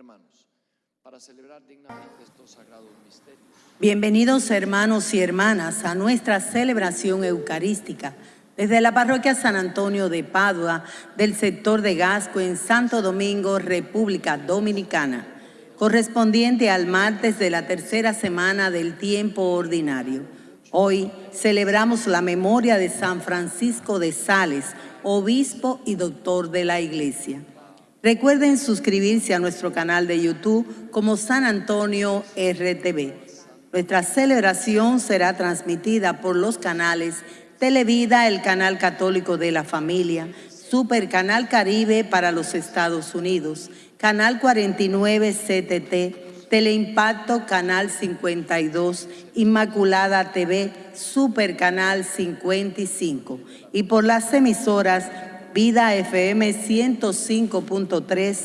Hermanos, para celebrar dignamente estos sagrados misterios. Bienvenidos hermanos y hermanas a nuestra celebración eucarística desde la parroquia San Antonio de Padua del sector de Gasco en Santo Domingo, República Dominicana, correspondiente al martes de la tercera semana del tiempo ordinario. Hoy celebramos la memoria de San Francisco de Sales, obispo y doctor de la Iglesia. Recuerden suscribirse a nuestro canal de YouTube como San Antonio RTV. Nuestra celebración será transmitida por los canales Televida, el canal católico de la familia, Super Canal Caribe para los Estados Unidos, Canal 49 CTT, Teleimpacto Canal 52, Inmaculada TV, Super Canal 55 y por las emisoras Vida FM 105.3,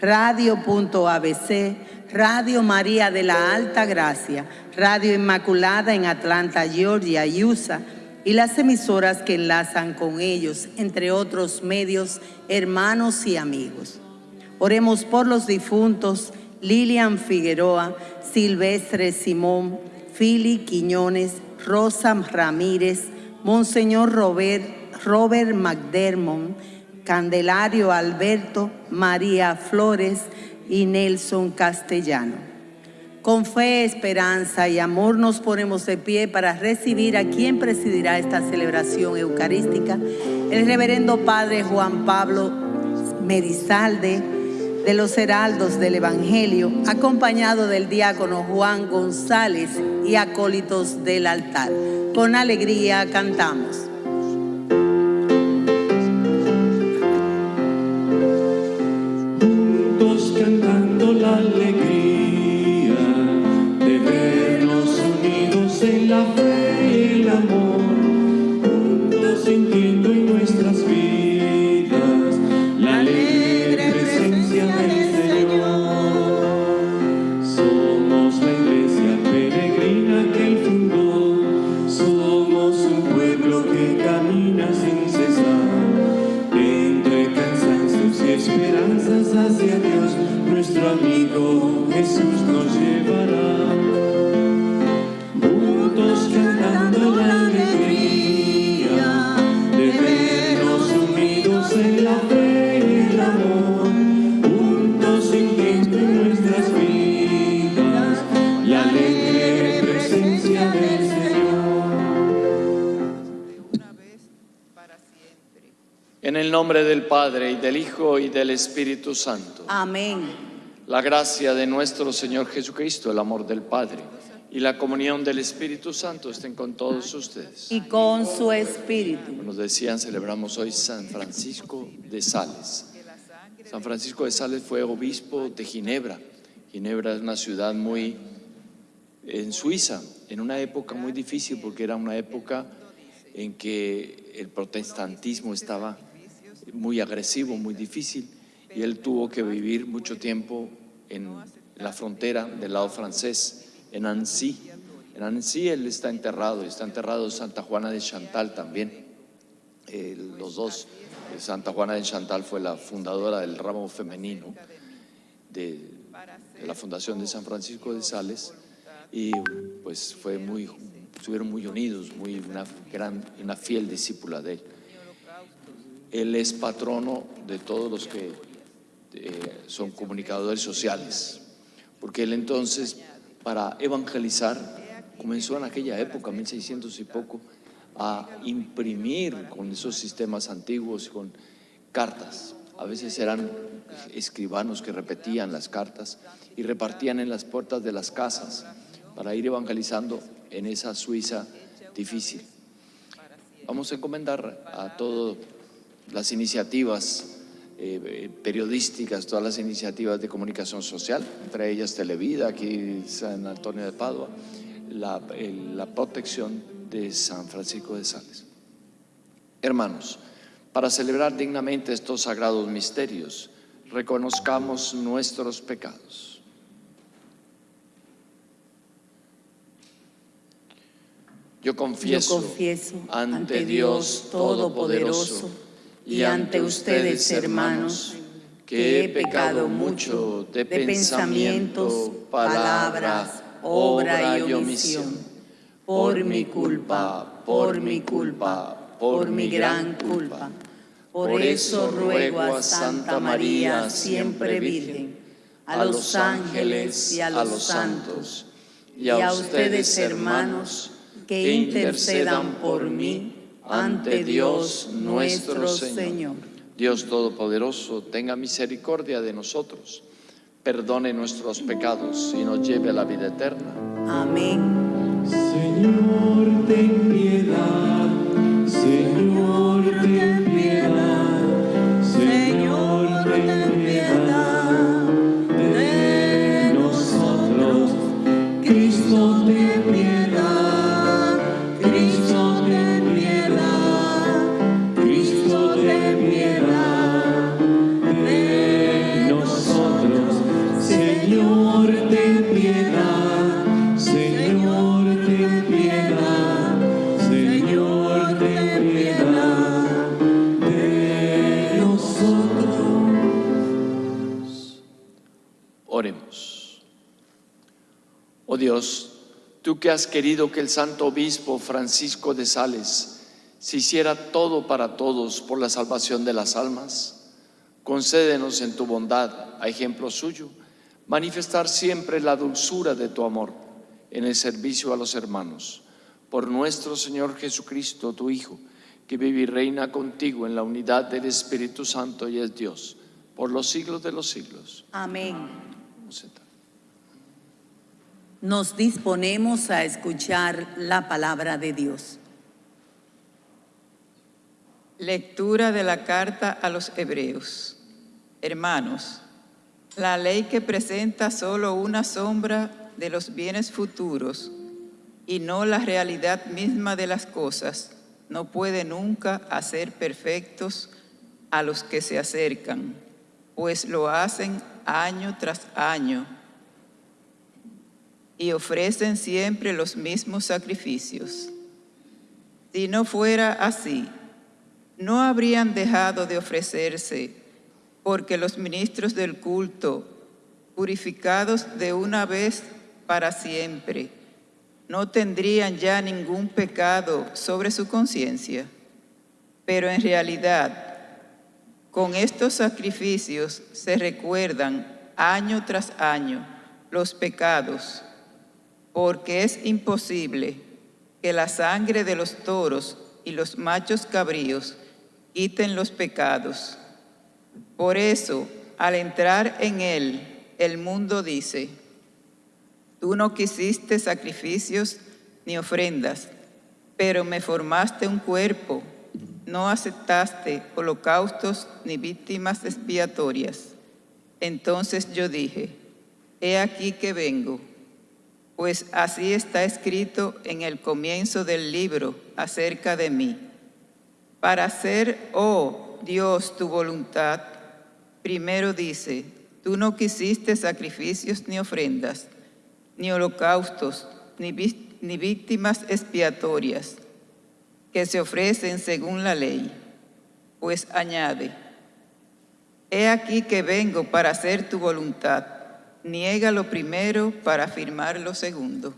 Radio.abc, Radio María de la Alta Gracia, Radio Inmaculada en Atlanta, Georgia, USA, y las emisoras que enlazan con ellos, entre otros medios, hermanos y amigos. Oremos por los difuntos Lilian Figueroa, Silvestre Simón, Fili Quiñones, Rosa Ramírez, Monseñor Robert Robert McDermott, Candelario Alberto, María Flores y Nelson Castellano. Con fe, esperanza y amor nos ponemos de pie para recibir a quien presidirá esta celebración eucarística, el reverendo Padre Juan Pablo Medizalde, de los Heraldos del Evangelio, acompañado del diácono Juan González y acólitos del altar. Con alegría cantamos. esperanzas hacia Dios, nuestro amigo Jesús nos lleva. Nombre del Padre, y del Hijo, y del Espíritu Santo. Amén. La gracia de nuestro Señor Jesucristo, el amor del Padre, y la comunión del Espíritu Santo estén con todos ustedes. Y con su Espíritu. nos decían, celebramos hoy San Francisco de Sales. San Francisco de Sales fue obispo de Ginebra. Ginebra es una ciudad muy en Suiza, en una época muy difícil porque era una época en que el protestantismo estaba muy agresivo, muy difícil, y él tuvo que vivir mucho tiempo en la frontera del lado francés, en Annecy. En Annecy él está enterrado, está enterrado Santa Juana de Chantal también. los dos, Santa Juana de Chantal fue la fundadora del ramo femenino de, la Fundación de San Francisco de Sales y pues fue muy, estuvieron muy unidos, muy una, gran, una fiel discípula de él. Él es patrono de todos los que eh, son comunicadores sociales, porque él entonces, para evangelizar, comenzó en aquella época, 1600 y poco, a imprimir con esos sistemas antiguos, con cartas. A veces eran escribanos que repetían las cartas y repartían en las puertas de las casas para ir evangelizando en esa Suiza difícil. Vamos a encomendar a todo las iniciativas eh, eh, periodísticas, todas las iniciativas de comunicación social, entre ellas Televida, aquí San Antonio de Padua, la, la protección de San Francisco de Sales. Hermanos, para celebrar dignamente estos sagrados misterios, reconozcamos nuestros pecados. Yo confieso, ante Dios Todopoderoso y ante ustedes, hermanos, que he pecado mucho de pensamiento, palabra, obra y omisión. Por mi culpa, por mi culpa, por mi gran culpa. Por eso ruego a Santa María, siempre Virgen, a los ángeles y a los santos, y a ustedes, hermanos, que intercedan por mí ante Dios nuestro Señor. Dios Todopoderoso, tenga misericordia de nosotros, perdone nuestros pecados y nos lleve a la vida eterna. Amén. Señor, ten piedad. Señor, Dios, tú que has querido que el santo obispo Francisco de Sales se hiciera todo para todos por la salvación de las almas, concédenos en tu bondad, a ejemplo suyo, manifestar siempre la dulzura de tu amor en el servicio a los hermanos. Por nuestro Señor Jesucristo, tu Hijo, que vive y reina contigo en la unidad del Espíritu Santo y es Dios, por los siglos de los siglos. Amén. Vamos a sentar. Nos disponemos a escuchar la palabra de Dios. Lectura de la carta a los hebreos. Hermanos, la ley que presenta solo una sombra de los bienes futuros y no la realidad misma de las cosas, no puede nunca hacer perfectos a los que se acercan, pues lo hacen año tras año y ofrecen siempre los mismos sacrificios. Si no fuera así, no habrían dejado de ofrecerse, porque los ministros del culto, purificados de una vez para siempre, no tendrían ya ningún pecado sobre su conciencia. Pero en realidad, con estos sacrificios se recuerdan año tras año los pecados, porque es imposible que la sangre de los toros y los machos cabríos quiten los pecados. Por eso, al entrar en él, el mundo dice, tú no quisiste sacrificios ni ofrendas, pero me formaste un cuerpo, no aceptaste holocaustos ni víctimas expiatorias. Entonces yo dije, he aquí que vengo, pues así está escrito en el comienzo del libro acerca de mí. Para hacer, oh Dios, tu voluntad, primero dice, tú no quisiste sacrificios ni ofrendas, ni holocaustos, ni, ni víctimas expiatorias, que se ofrecen según la ley. Pues añade, he aquí que vengo para hacer tu voluntad, niega lo primero para afirmar lo segundo.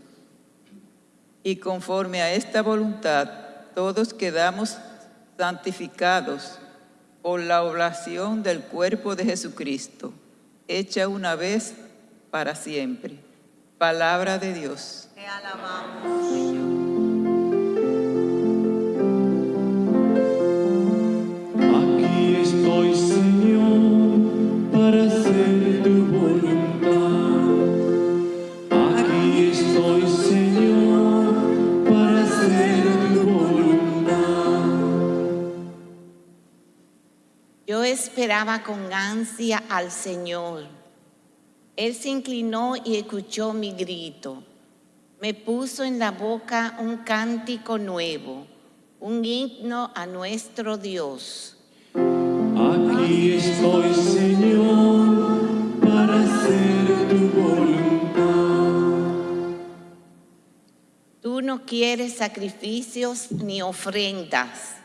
Y conforme a esta voluntad, todos quedamos santificados por la oblación del cuerpo de Jesucristo, hecha una vez para siempre. Palabra de Dios. Te alabamos. Esperaba con ansia al Señor. Él se inclinó y escuchó mi grito. Me puso en la boca un cántico nuevo, un himno a nuestro Dios. Aquí estoy, Señor, para hacer tu voluntad. Tú no quieres sacrificios ni ofrendas,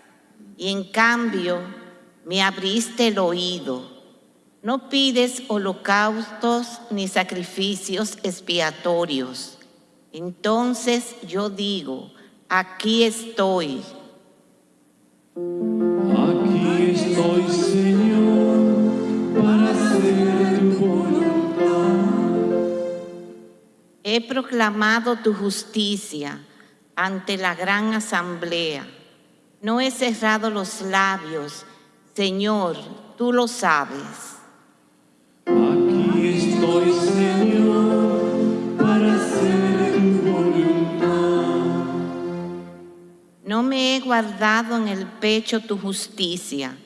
y en cambio me abriste el oído. No pides holocaustos ni sacrificios expiatorios. Entonces yo digo, aquí estoy. Aquí estoy, Señor, para hacer tu voluntad. He proclamado tu justicia ante la gran asamblea. No he cerrado los labios. Señor, tú lo sabes. Aquí estoy, Señor, para hacer tu voluntad. No me he guardado en el pecho tu justicia.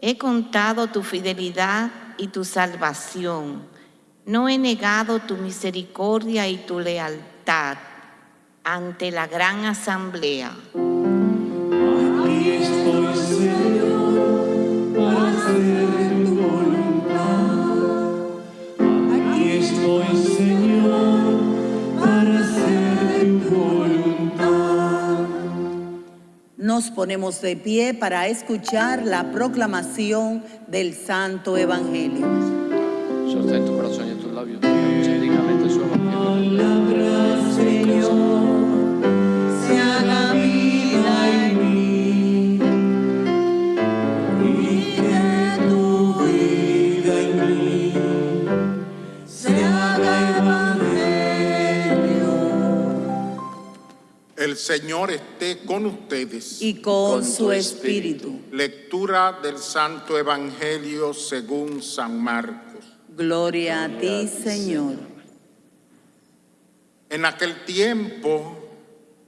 He contado tu fidelidad y tu salvación. No he negado tu misericordia y tu lealtad ante la gran asamblea. Nos ponemos de pie para escuchar la proclamación del Santo Evangelio. Sostén tu corazón y en tus labios. Digamos dignamente su evangelio. El Señor esté con ustedes. Y con, Con su tu espíritu. espíritu. Lectura del Santo Evangelio según San Marcos. Gloria a ti, Señor. En aquel tiempo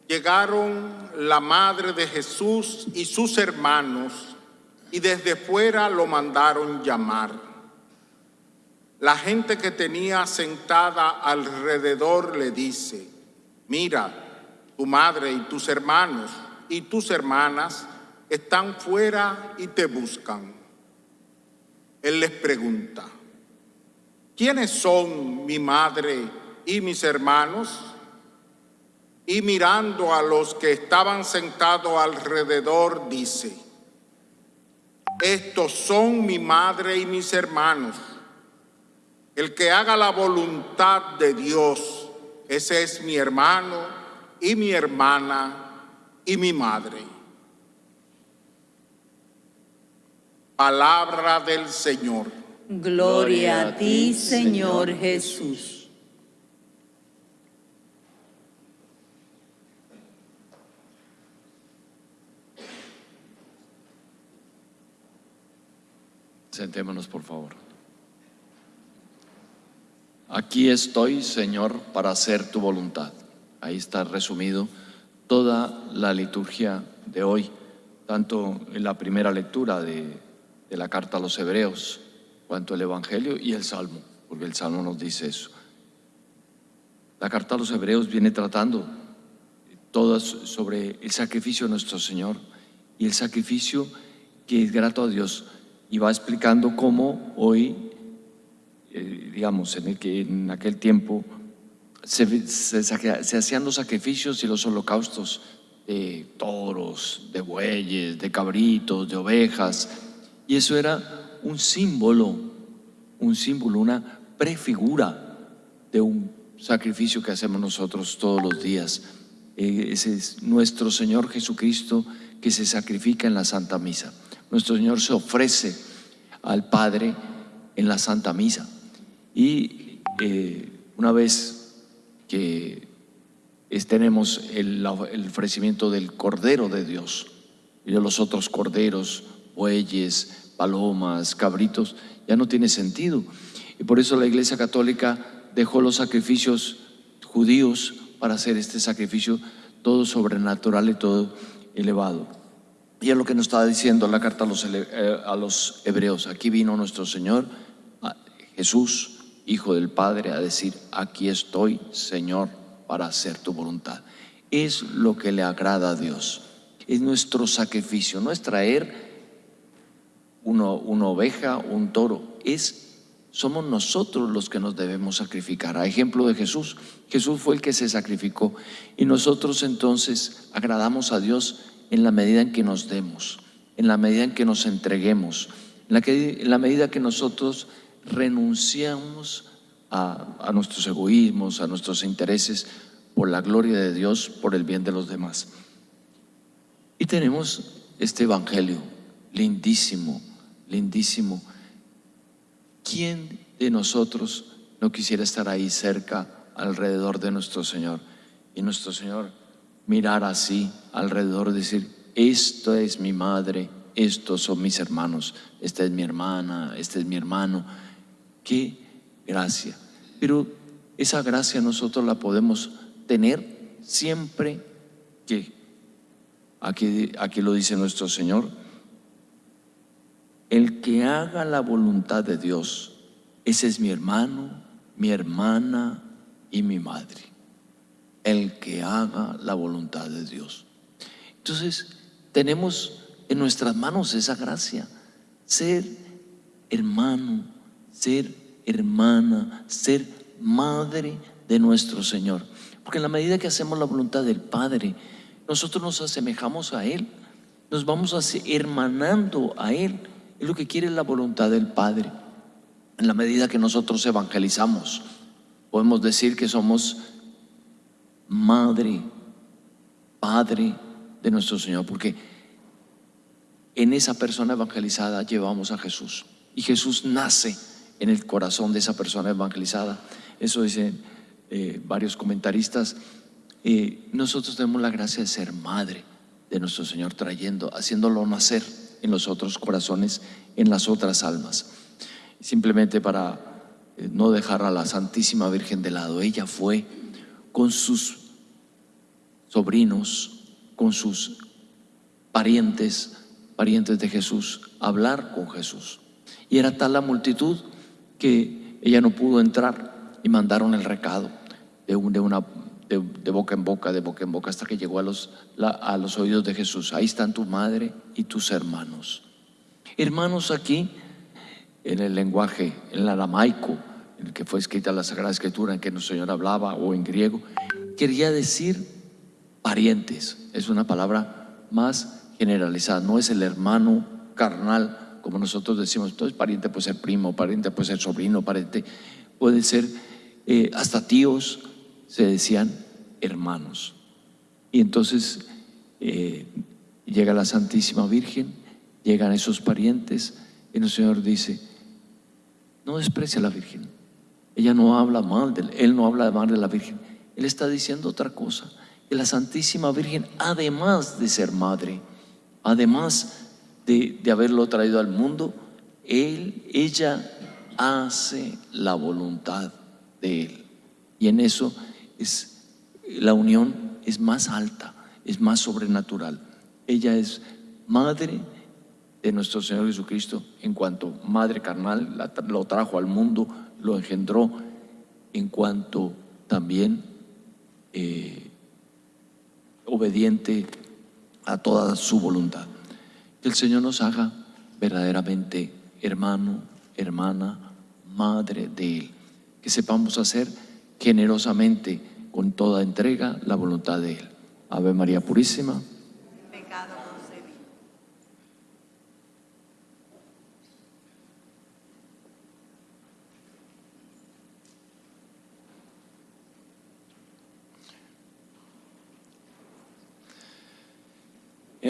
llegaron la madre de Jesús y sus hermanos y desde fuera lo mandaron llamar. La gente que tenía sentada alrededor le dice, mira, tu madre y tus hermanos y tus hermanas están fuera y te buscan. Él les pregunta, ¿quiénes son mi madre y mis hermanos? Y mirando a los que estaban sentados alrededor, dice, estos son mi madre y mis hermanos. El que haga la voluntad de Dios, ese es mi hermano y mi hermana y mi madre. Palabra del Señor. Gloria a ti, Señor Jesús. Sentémonos, por favor. Aquí estoy, Señor, para hacer tu voluntad. Ahí está resumido toda la liturgia de hoy, tanto en la primera lectura de, la carta a los hebreos, cuanto el Evangelio y el Salmo, porque el Salmo nos dice eso. La carta a los hebreos viene tratando todas sobre el sacrificio de nuestro Señor y el sacrificio que es grato a Dios y va explicando cómo hoy, eh, digamos, que, en aquel tiempo se, hacían los sacrificios y los holocaustos de toros, de bueyes, de cabritos, de ovejas, y eso era un símbolo, un símbolo, una prefigura de un sacrificio que hacemos nosotros todos los días. Eh, ese es nuestro Señor Jesucristo que se sacrifica en la Santa Misa. Nuestro Señor se ofrece al Padre en la Santa Misa. Y eh, una vez que es- tenemos el, ofrecimiento del Cordero de Dios y de los otros corderos, bueyes, palomas, cabritos, ya no tiene sentido. Y por eso la Iglesia Católica dejó los sacrificios judíos para hacer este sacrificio todo sobrenatural y todo elevado. Y es lo que nos estaba diciendo la carta a los, eh, hebreos. Aquí vino nuestro Señor, Jesús, Hijo del Padre, a decir, aquí estoy, Señor, para hacer tu voluntad. Es lo que le agrada a Dios. Es nuestro sacrificio, no es traer una oveja, un toro, es somos nosotros los que nos debemos sacrificar. A ejemplo de Jesús, Jesús fue el que se sacrificó y nosotros entonces agradamos a Dios en la medida en que nos demos, en la medida en que nos entreguemos, en la medida que nosotros renunciamos a, nuestros egoísmos, a nuestros intereses, por la gloria de Dios, por el bien de los demás. Y tenemos este Evangelio lindísimo, lindísimo. ¿Quién de nosotros no quisiera estar ahí cerca, alrededor de nuestro Señor? Y nuestro Señor mirar así alrededor, decir, esto es mi madre, estos son mis hermanos, esta es mi hermana, este es mi hermano. Qué gracia. Pero esa gracia nosotros la podemos tener siempre que, aquí, lo dice nuestro Señor, el que haga la voluntad de Dios, ese es mi hermano, mi hermana y mi madre. El que haga la voluntad de Dios. Entonces, tenemos en nuestras manos esa gracia, ser hermano, ser hermana, ser madre de nuestro Señor. Porque en la medida que hacemos la voluntad del Padre, nosotros nos asemejamos a Él, nos vamos hermanando a Él. Es lo que quiere la voluntad del Padre. En la medida que nosotros evangelizamos, podemos decir que somos madre, padre de nuestro Señor, porque en esa persona evangelizada llevamos a Jesús. Y Jesús nace en el corazón de esa persona evangelizada. Eso dicen eh, varios comentaristas. Nosotros tenemos la gracia de ser madre de nuestro Señor, trayendo, haciéndolo nacer en los otros corazones, en las otras almas. Simplemente para eh, no dejar a la Santísima Virgen de lado, ella fue con sus sobrinos, con sus parientes, parientes de Jesús, a hablar con Jesús. Y era tal la multitud que ella no pudo entrar y mandaron el recado de, boca en boca, de boca en boca, hasta que llegó a los, a los oídos de Jesús. Ahí están tu madre y tus hermanos. Hermanos aquí, en el lenguaje, en el aramaico, en el que fue escrita la Sagrada Escritura, en que nuestro Señor hablaba, o en griego, quería decir parientes. Es una palabra más generalizada, no es el hermano carnal como nosotros decimos, entonces pariente puede ser primo, pariente puede ser sobrino, pariente puede ser eh, hasta tíos, se decían hermanos. Y entonces eh, llega la Santísima Virgen, llegan esos parientes, y el Señor dice, no desprecia a la Virgen. Ella no habla mal de él, no habla mal de la Virgen. Él está diciendo otra cosa, que la Santísima Virgen, además de ser madre, además de, haberlo traído al mundo, él, ella hace la voluntad de Él. Y en eso es, la unión es más alta, es más sobrenatural. Ella es madre de nuestro Señor Jesucristo en cuanto madre carnal, lo trajo al mundo, lo engendró, en cuanto también eh, obediente a toda su voluntad. Que el Señor nos haga verdaderamente hermano, hermana, madre de Él. Que sepamos hacer generosamente, con toda entrega, la voluntad de Él. Ave María Purísima.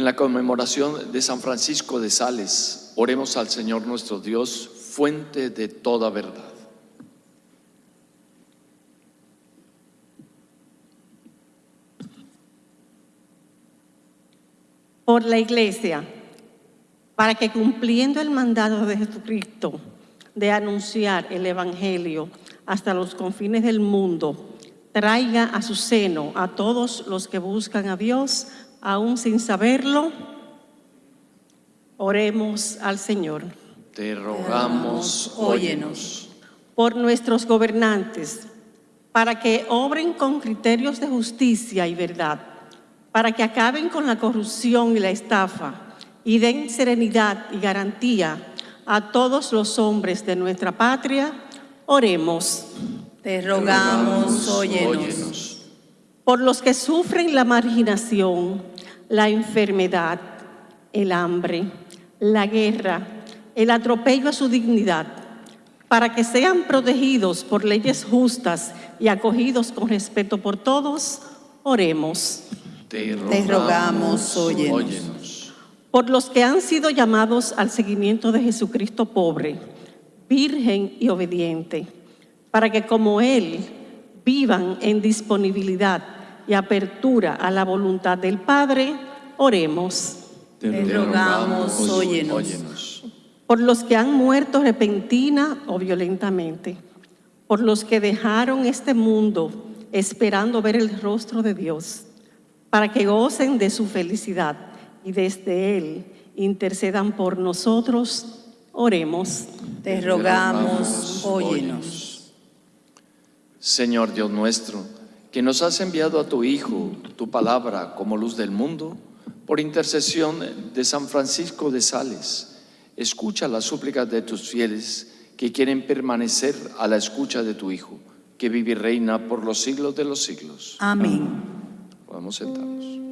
En la conmemoración de San Francisco de Sales, oremos al Señor nuestro Dios, fuente de toda verdad. Por la Iglesia, para que cumpliendo el mandato de Jesucristo de anunciar el Evangelio hasta los confines del mundo, traiga a su seno a todos los que buscan a Dios aún sin saberlo, oremos al Señor. Te rogamos, óyenos. Por nuestros gobernantes, para que obren con criterios de justicia y verdad, para que acaben con la corrupción y la estafa y den serenidad y garantía a todos los hombres de nuestra patria, oremos. Te rogamos, óyenos. Por los que sufren la marginación, la enfermedad, el hambre, la guerra el atropello a su dignidad, para que sean protegidos por leyes justas y acogidos con respeto por todos, oremos. Te Te rogamos, óyenos. óyenos. Por los que han sido llamados al seguimiento de Jesucristo pobre, virgen y obediente, para que como Él vivan en disponibilidad y apertura a la voluntad del Padre, oremos. Te rogamos, óyenos. óyenos. por los que han muerto repentina o violentamente, por los que dejaron este mundo esperando ver el rostro de Dios, para que gocen de su felicidad y desde Él intercedan por nosotros, oremos. Te rogamos, óyenos. Señor Dios nuestro, que nos has enviado a tu Hijo, tu palabra como luz del mundo, por intercesión de San Francisco de Sales, escucha las súplicas de tus fieles que quieren permanecer a la escucha de tu Hijo, que vive y reina por los siglos de los siglos. Amén. Podemos sentarnos.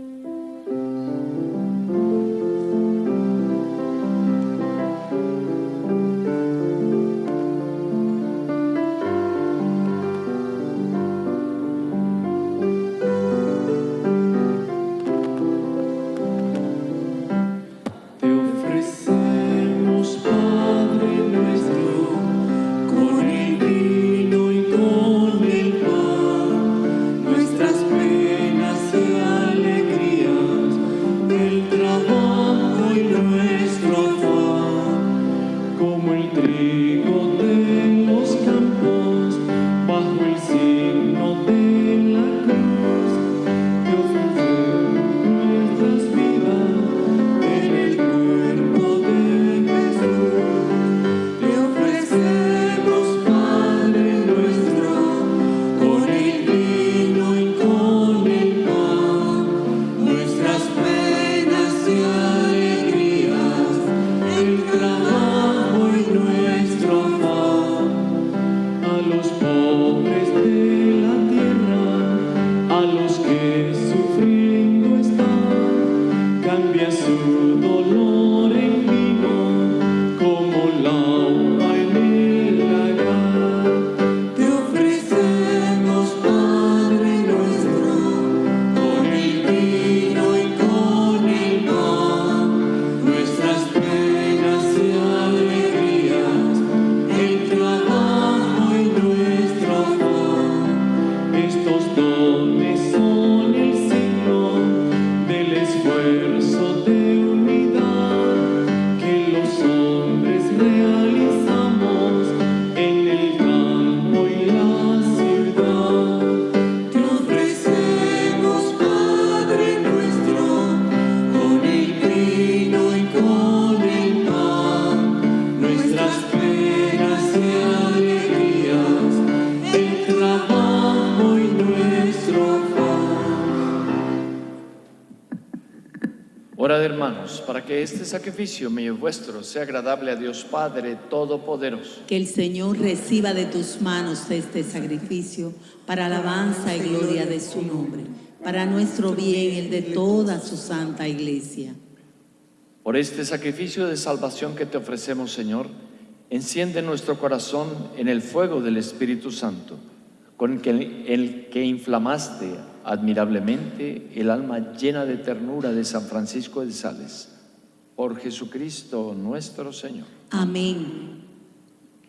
Orad hermanos, para que este sacrificio mío y vuestro sea agradable a Dios Padre Todopoderoso. Que el Señor reciba de tus manos este sacrificio para alabanza y gloria de su nombre, para nuestro bien y el de toda su santa iglesia. Por este sacrificio de salvación que te ofrecemos, Señor, enciende nuestro corazón en el fuego del Espíritu Santo, con el que, el que inflamaste admirablemente el alma llena de ternura de San Francisco de Sales. Por Jesucristo nuestro Señor. Amén.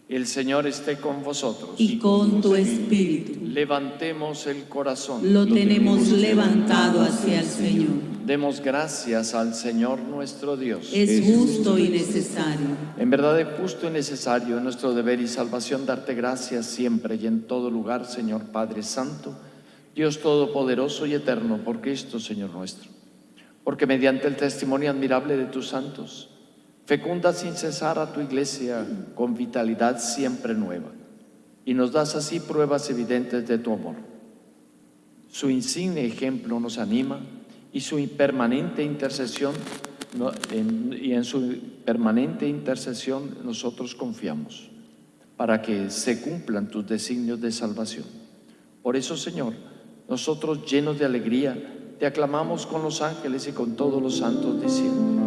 El Señor esté con vosotros. Y con tu espíritu Levantemos el corazón. lo tenemos levantado hacia el Señor. Demos gracias al Señor nuestro Dios. Es justo y necesario. En verdad es justo y necesario en nuestro deber y salvación darte gracias siempre y en todo lugar, Señor Padre Santo, Dios Todopoderoso y Eterno, por Cristo, Señor nuestro. Porque mediante el testimonio admirable de tus santos, fecunda sin cesar a tu iglesia con vitalidad siempre nueva, y nos das así pruebas evidentes de tu amor. Su insigne ejemplo nos anima y su permanente intercesión no- en- y en su permanente intercesión nosotros confiamos para que se cumplan tus designios de salvación. Por eso, Señor, nosotros llenos de alegría te aclamamos con los ángeles y con todos los santos diciendo.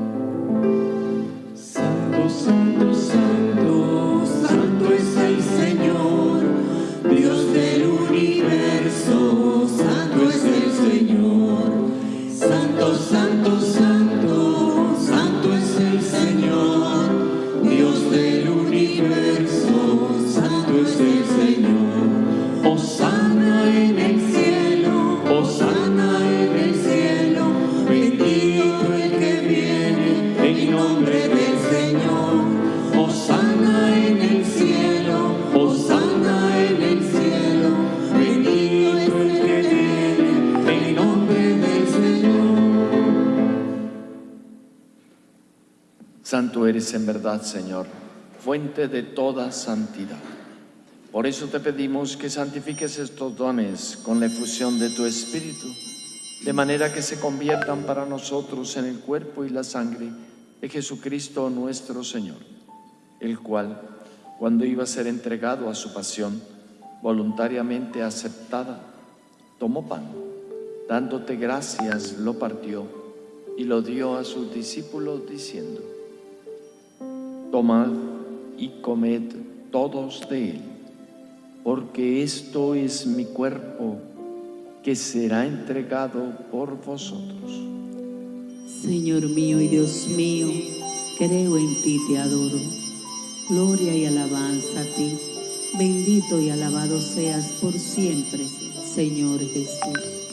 Santo, santo, Santo eres en verdad, Señor, fuente de toda santidad. Por eso te pedimos que santifiques estos dones con la efusión de tu Espíritu, de manera que se conviertan para nosotros en el cuerpo y la sangre de Jesucristo nuestro Señor, el cual, cuando iba a ser entregado a su pasión, voluntariamente aceptada, tomó pan, dándote gracias, lo partió y lo dio a sus discípulos diciendo, Tomad y comed todos de él, porque esto es mi cuerpo que será entregado por vosotros. Señor mío y Dios mío, creo en ti, te adoro. Gloria y alabanza a ti. Bendito y alabado seas por siempre, Señor Jesús.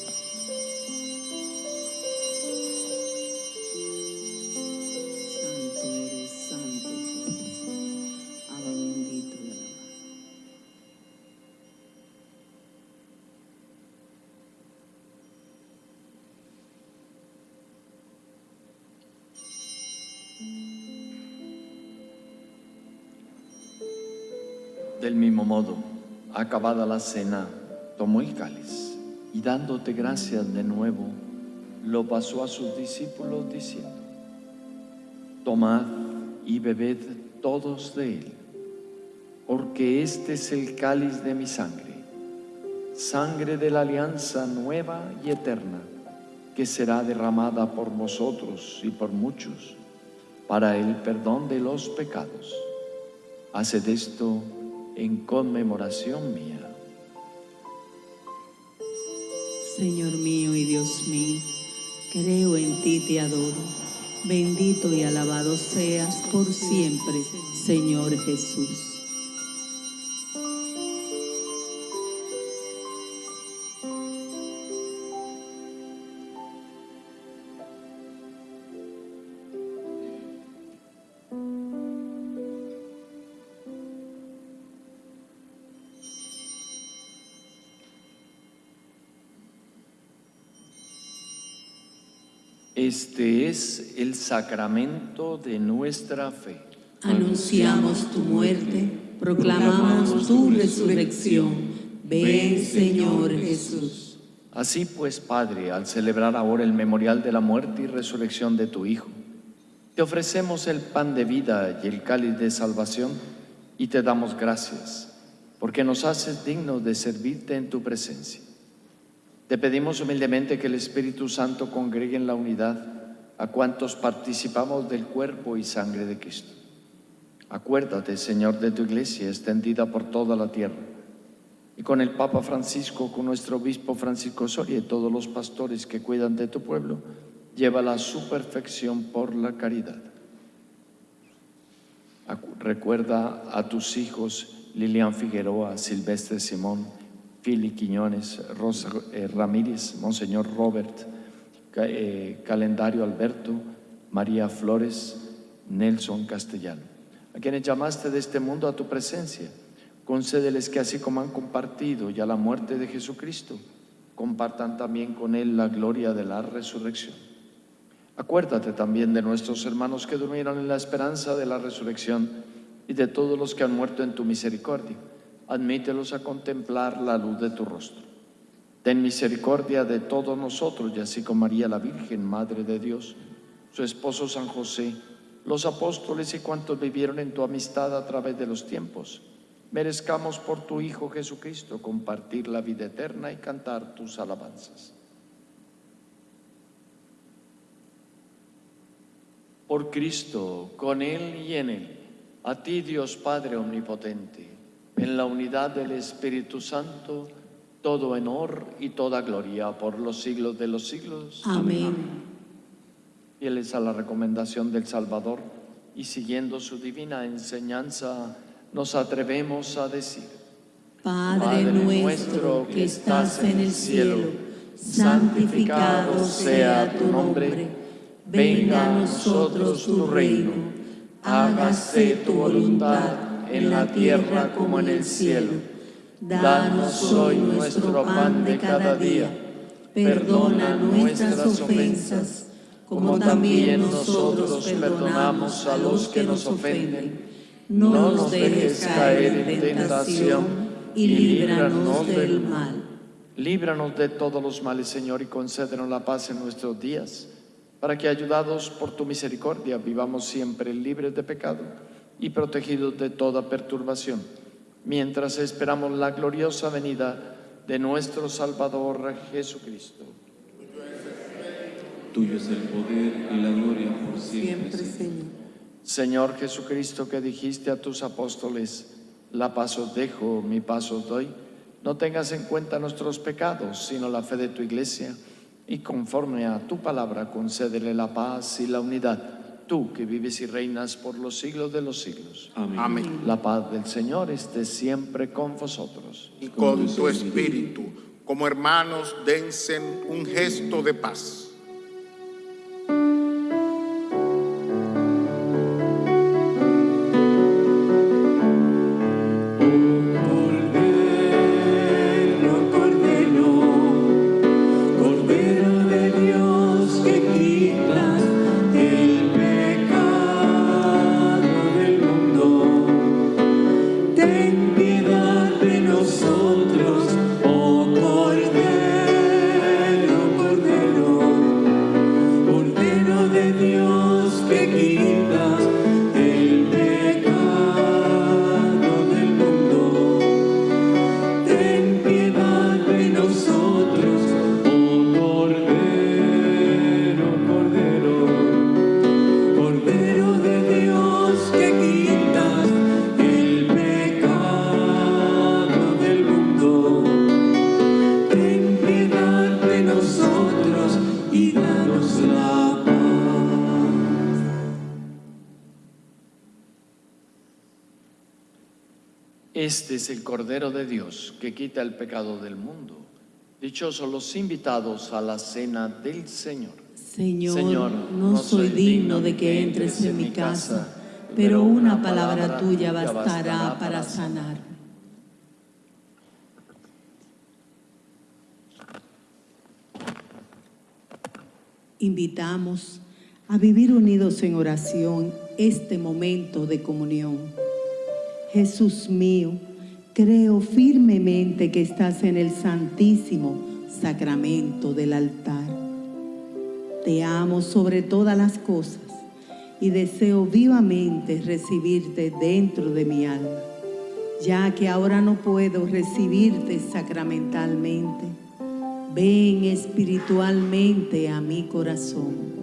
Modo, acabada la cena, tomó el cáliz y dándote gracias de nuevo, lo pasó a sus discípulos diciendo, Tomad y bebed todos de él, porque este es el cáliz de mi sangre, sangre de la alianza nueva y eterna, que será derramada por vosotros y por muchos para el perdón de los pecados. Haced esto en conmemoración mía. Señor mío y Dios mío, creo en ti, te adoro. Bendito y alabado seas por siempre, Señor Jesús. Este es el sacramento de nuestra fe. Anunciamos tu muerte, proclamamos tu resurrección. Ven, Señor Jesús. Así pues, Padre, al celebrar ahora el memorial de la muerte y resurrección de tu Hijo, te ofrecemos el pan de vida y el cáliz de salvación y te damos gracias, porque nos haces dignos de servirte en tu presencia. Te pedimos humildemente que el Espíritu Santo congregue en la unidad a cuantos participamos del cuerpo y sangre de Cristo. Acuérdate, Señor, de tu iglesia extendida por toda la tierra y con el Papa Francisco, con nuestro obispo Francisco Soria y todos los pastores que cuidan de tu pueblo, llévala a su perfección por la caridad. Recuerda a tus hijos Lilian Figueroa, Silvestre Simón, Fili Quiñones, Rosa eh, Ramírez, Monseñor Robert, eh, Calendario Alberto, María Flores, Nelson Castellano, a quienes llamaste de este mundo a tu presencia. Concédeles que así como han compartido ya la muerte de Jesucristo, compartan también con Él la gloria de la resurrección. Acuérdate también de nuestros hermanos que durmieron en la esperanza de la resurrección y de todos los que han muerto en tu misericordia. Admítelos a contemplar la luz de tu rostro. Ten misericordia de todos nosotros y así como María la Virgen, Madre de Dios, su esposo San José, los apóstoles y cuantos vivieron en tu amistad a través de los tiempos, merezcamos por tu Hijo Jesucristo compartir la vida eterna y cantar tus alabanzas. Por Cristo, con Él y en Él, a ti Dios Padre Omnipotente, en la unidad del Espíritu Santo, todo honor y toda gloria por los siglos de los siglos. Amén. Fieles a la recomendación del Salvador y siguiendo su divina enseñanza, nos atrevemos a decir, Padre nuestro que estás en el cielo, santificado sea tu nombre. Venga a nosotros tu reino. Hágase tu voluntad en la tierra como en el cielo. Danos hoy nuestro pan de cada día. Perdona nuestras ofensas, como también nosotros perdonamos a los que nos ofenden. No nos dejes caer en tentación y líbranos del mal. Líbranos de todos los males, Señor, y concédenos la paz en nuestros días, para que, ayudados por tu misericordia, vivamos siempre libres de pecado y protegidos de toda perturbación, mientras esperamos la gloriosa venida de nuestro Salvador Jesucristo. Tuyo es el poder y la gloria por siempre. Siempre, Señor. Señor. Jesucristo, que dijiste a tus apóstoles, la paz os dejo, mi paz os doy, no tengas en cuenta nuestros pecados, sino la fe de tu iglesia, y conforme a tu palabra concédele la paz y la unidad, tú que vives y reinas por los siglos de los siglos. Amén. Amén. La paz del Señor esté siempre con vosotros. Y con tu espíritu, como hermanos, dense un gesto de paz. Es el Cordero de Dios que quita el pecado del mundo. Dichosos los invitados a la cena del Señor. Señor, Señor, no soy digno de que entres en mi casa, pero una palabra tuya bastará para sanar. Invitamos a vivir unidos en oración este momento de comunión. Jesús mío, creo firmemente que estás en el santísimo sacramento del altar. Te amo sobre todas las cosas y deseo vivamente recibirte dentro de mi alma, ya que ahora no puedo recibirte sacramentalmente. Ven espiritualmente a mi corazón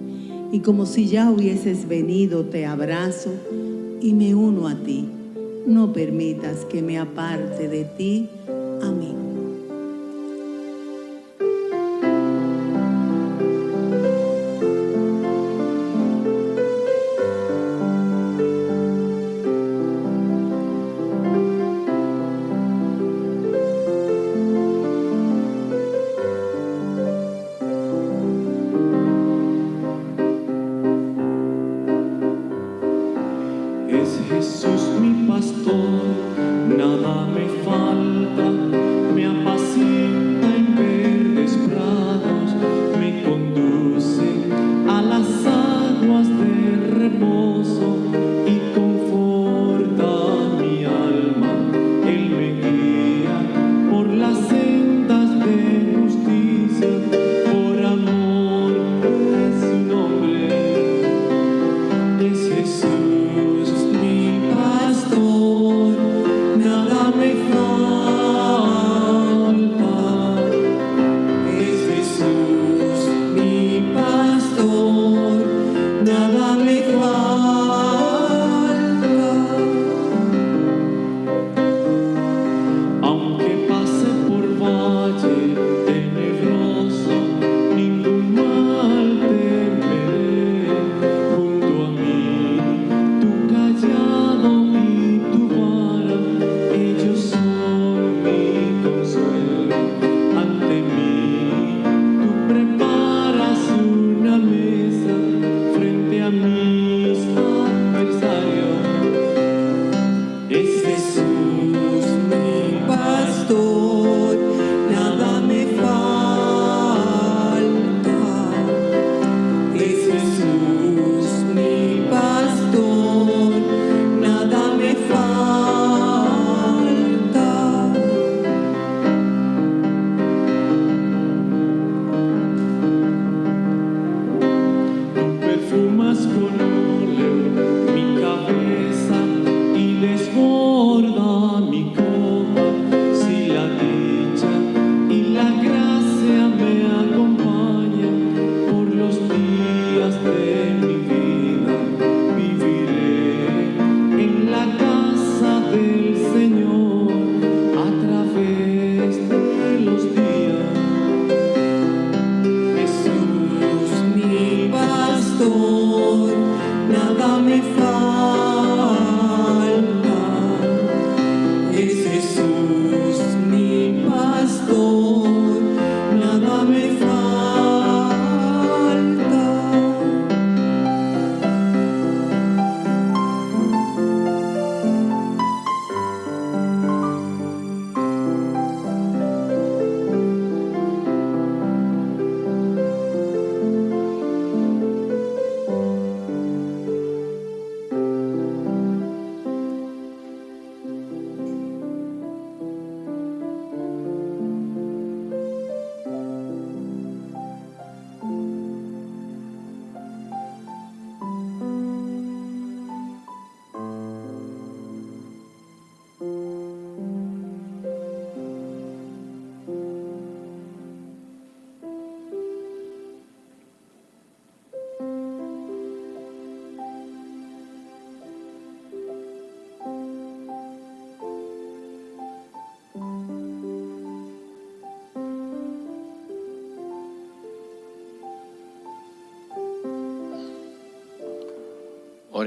y como si ya hubieses venido te abrazo y me uno a ti. No permitas que me aparte de ti. Amén.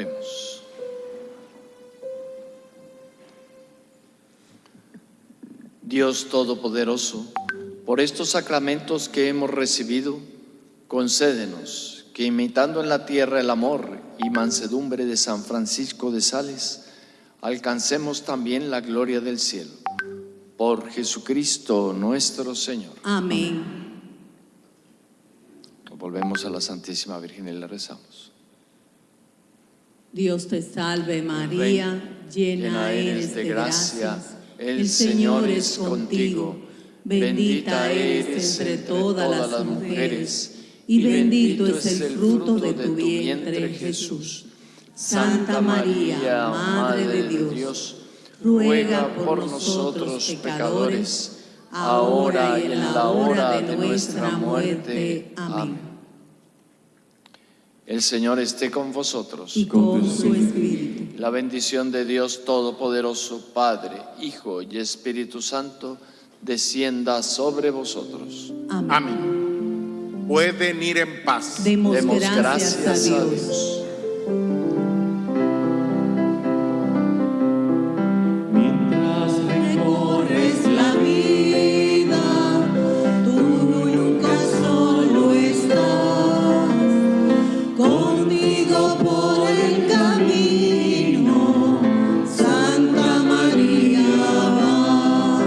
Oremos. Dios Todopoderoso, por estos sacramentos que hemos recibido, concédenos que imitando en la tierra el amor y mansedumbre de San Francisco de Sales, alcancemos también la gloria del cielo. Por Jesucristo nuestro Señor. Amén. Volvemos a la Santísima Virgen y le rezamos. Dios te salve María, llena eres de gracia, el Señor es contigo, bendita eres entre todas las mujeres, y bendito es el fruto de tu vientre Jesús. Santa María, Madre de Dios, ruega por nosotros pecadores, ahora y en la hora de nuestra muerte. Amén. El Señor esté con vosotros. Y con su espíritu. La bendición de Dios Todopoderoso, Padre, Hijo y Espíritu Santo, descienda sobre vosotros. Amén. Amén. Pueden ir en paz. Demos, Demos gracias, gracias a. Dios.